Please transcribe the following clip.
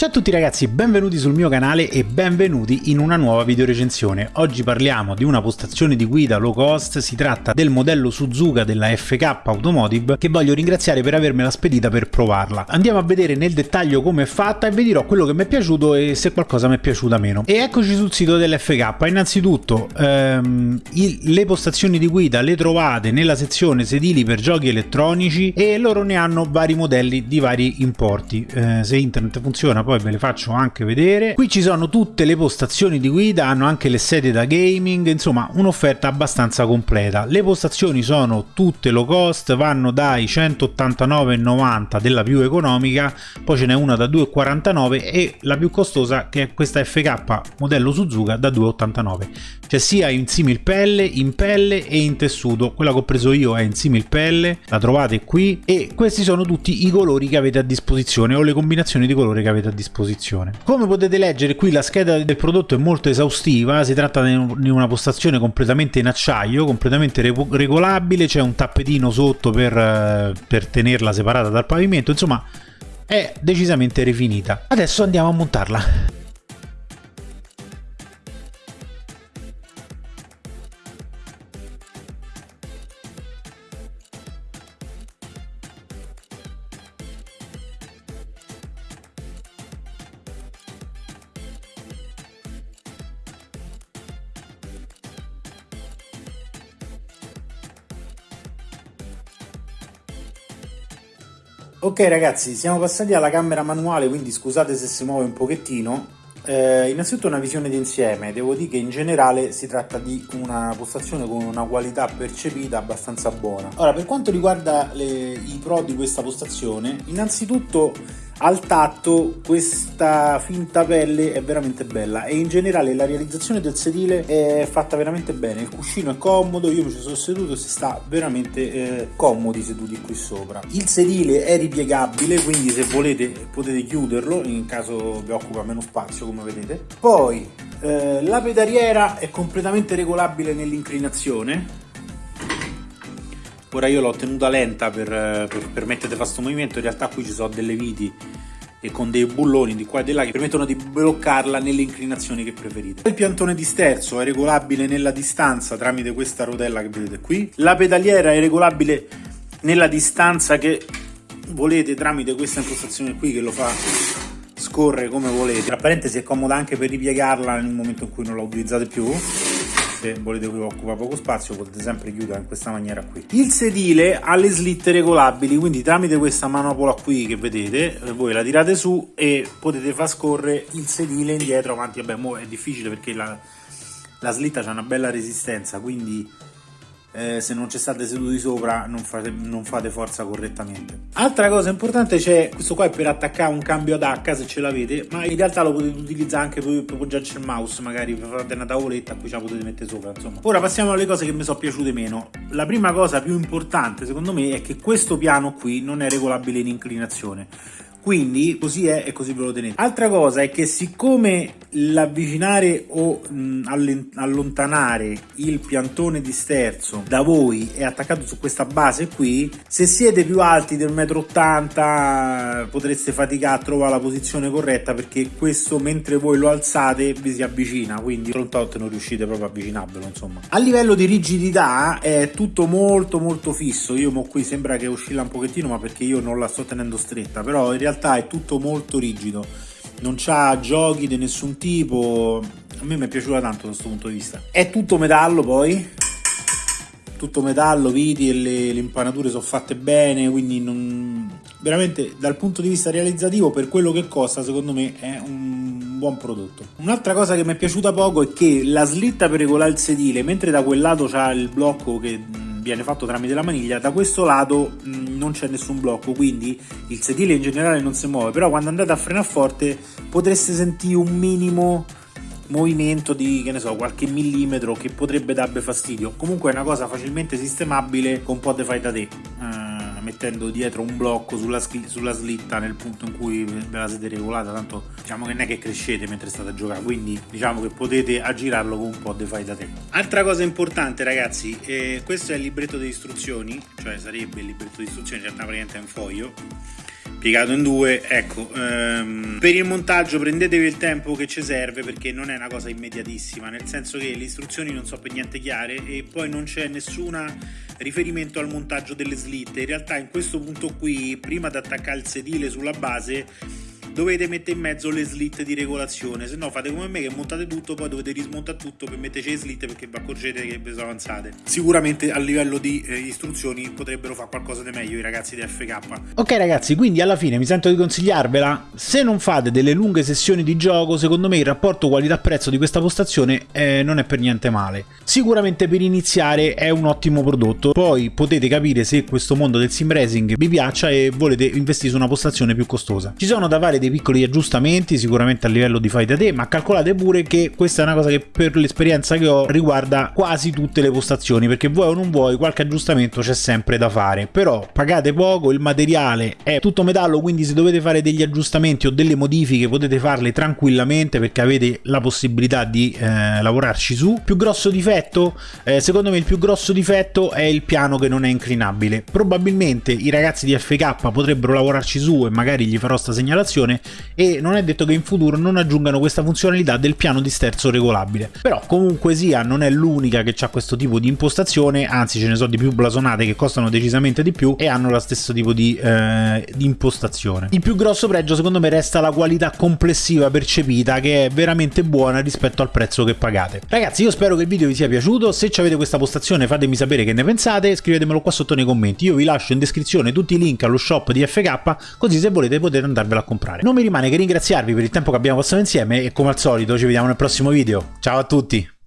Ciao a tutti ragazzi, benvenuti sul mio canale e benvenuti in una nuova video recensione. Oggi parliamo di una postazione di guida low cost, si tratta del modello Suzuka della FK Automotive che voglio ringraziare per avermela spedita per provarla. Andiamo a vedere nel dettaglio come è fatta e vi dirò quello che mi è piaciuto e se qualcosa mi è piaciuta meno. E eccoci sul sito dell'FK, innanzitutto ehm, il, le postazioni di guida le trovate nella sezione sedili per giochi elettronici e loro ne hanno vari modelli di vari importi. Eh, se internet funziona poi ve le faccio anche vedere. Qui ci sono tutte le postazioni di guida, hanno anche le sedie da gaming, insomma un'offerta abbastanza completa. Le postazioni sono tutte low cost, vanno dai 189,90 della più economica, poi ce n'è una da 2,49 e la più costosa che è questa FK modello Suzuka da 2,89. C'è sia in simil pelle, in pelle e in tessuto, quella che ho preso io è in simil pelle, la trovate qui e questi sono tutti i colori che avete a disposizione o le combinazioni di colore che avete a disposizione disposizione. Come potete leggere qui la scheda del prodotto è molto esaustiva, si tratta di una postazione completamente in acciaio, completamente regolabile, c'è un tappetino sotto per, eh, per tenerla separata dal pavimento, insomma è decisamente rifinita. Adesso andiamo a montarla. Ok ragazzi, siamo passati alla camera manuale, quindi scusate se si muove un pochettino. Eh, innanzitutto una visione d'insieme, devo dire che in generale si tratta di una postazione con una qualità percepita abbastanza buona. Ora, per quanto riguarda le, i pro di questa postazione, innanzitutto al tatto questa finta pelle è veramente bella e in generale la realizzazione del sedile è fatta veramente bene. Il cuscino è comodo io mi ci sono seduto si sta veramente eh, comodi seduti qui sopra. Il sedile è ripiegabile quindi se volete potete chiuderlo in caso vi occupa meno spazio come vedete. Poi eh, la pedaliera è completamente regolabile nell'inclinazione ora io l'ho tenuta lenta per, per permettere di fare questo movimento in realtà qui ci sono delle viti e con dei bulloni di qua e di là che permettono di bloccarla nelle inclinazioni che preferite. Il piantone di sterzo è regolabile nella distanza tramite questa rotella che vedete qui. La pedaliera è regolabile nella distanza che volete tramite questa impostazione qui che lo fa scorrere come volete. Tra parentesi è comoda anche per ripiegarla nel momento in cui non la utilizzate più se volete che occupa poco spazio potete sempre chiudere in questa maniera qui. Il sedile ha le slitte regolabili quindi tramite questa manopola qui che vedete eh, voi la tirate su e potete far scorrere il sedile indietro avanti. Vabbè mo è difficile perché la, la slitta ha una bella resistenza quindi eh, se non ci state seduti sopra non fate, non fate, forza correttamente. Altra cosa importante c'è questo qua è per attaccare un cambio ad H se ce l'avete ma in realtà lo potete utilizzare anche per, per appoggiarci il mouse magari fate una tavoletta a cui ce la potete mettere sopra insomma. Ora passiamo alle cose che mi sono piaciute meno. La prima cosa più importante secondo me è che questo piano qui non è regolabile in inclinazione. Quindi così è e così ve lo tenete. Altra cosa è che siccome l'avvicinare o mh, allontanare il piantone di sterzo da voi è attaccato su questa base qui se siete più alti del 1,80 m potreste faticare a trovare la posizione corretta perché questo mentre voi lo alzate vi si avvicina quindi frontot non riuscite proprio a avvicinarvelo insomma. A livello di rigidità è tutto molto molto fisso. Io mo qui sembra che oscilla un pochettino ma perché io non la sto tenendo stretta però in realtà è tutto molto rigido non c'ha giochi di nessun tipo. A me mi è piaciuta tanto da questo punto di vista. È tutto metallo poi. Tutto metallo, viti e le, le impanature sono fatte bene quindi non... veramente dal punto di vista realizzativo per quello che costa secondo me è un buon prodotto. Un'altra cosa che mi è piaciuta poco è che la slitta per regolare il sedile mentre da quel lato c'ha il blocco che viene fatto tramite la maniglia da questo lato mh, non c'è nessun blocco quindi il sedile in generale non si muove però quando andate a frenare forte potreste sentire un minimo movimento di che ne so qualche millimetro che potrebbe darvi fastidio. Comunque è una cosa facilmente sistemabile con un po' di fai da te mettendo dietro un blocco sulla, sulla, slitta nel punto in cui ve la siete regolata tanto diciamo che non è che crescete mentre state a giocare quindi diciamo che potete aggirarlo con un po' di fai da te. Altra cosa importante ragazzi eh, questo è il libretto di istruzioni cioè sarebbe il libretto di istruzioni in realtà praticamente è un foglio piegato in due, ecco, ehm, per il montaggio prendetevi il tempo che ci serve perché non è una cosa immediatissima, nel senso che le istruzioni non sono per niente chiare e poi non c'è nessun riferimento al montaggio delle slitte, in realtà in questo punto qui, prima di attaccare il sedile sulla base, dovete mettere in mezzo le slit di regolazione, se no fate come me che montate tutto, poi dovete rismontare tutto per metterci le slit perché vi accorgete che sono avanzate. Sicuramente a livello di eh, istruzioni potrebbero fare qualcosa di meglio i ragazzi di FK. Ok ragazzi, quindi alla fine mi sento di consigliarvela, se non fate delle lunghe sessioni di gioco, secondo me il rapporto qualità-prezzo di questa postazione eh, non è per niente male. Sicuramente per iniziare è un ottimo prodotto, poi potete capire se questo mondo del sim racing vi piaccia e volete investire su una postazione più costosa. Ci sono da fare dei piccoli aggiustamenti sicuramente a livello di fai da te ma calcolate pure che questa è una cosa che per l'esperienza che ho riguarda quasi tutte le postazioni perché vuoi o non vuoi qualche aggiustamento c'è sempre da fare. Però pagate poco il materiale è tutto metallo quindi se dovete fare degli aggiustamenti o delle modifiche potete farle tranquillamente perché avete la possibilità di eh, lavorarci su. Più grosso difetto eh, secondo me il più grosso difetto è il piano che non è inclinabile. Probabilmente i ragazzi di FK potrebbero lavorarci su e magari gli farò sta segnalazione funzione e non è detto che in futuro non aggiungano questa funzionalità del piano di sterzo regolabile. Però comunque sia non è l'unica che ha questo tipo di impostazione, anzi ce ne sono di più blasonate che costano decisamente di più e hanno lo stesso tipo di, eh, di impostazione. Il più grosso pregio secondo me resta la qualità complessiva percepita che è veramente buona rispetto al prezzo che pagate. Ragazzi io spero che il video vi sia piaciuto, se avete questa postazione fatemi sapere che ne pensate, scrivetemelo qua sotto nei commenti, io vi lascio in descrizione tutti i link allo shop di FK così se volete potete andarvelo a comprare fare. Non mi rimane che ringraziarvi per il tempo che abbiamo passato insieme e come al solito ci vediamo nel prossimo video. Ciao a tutti!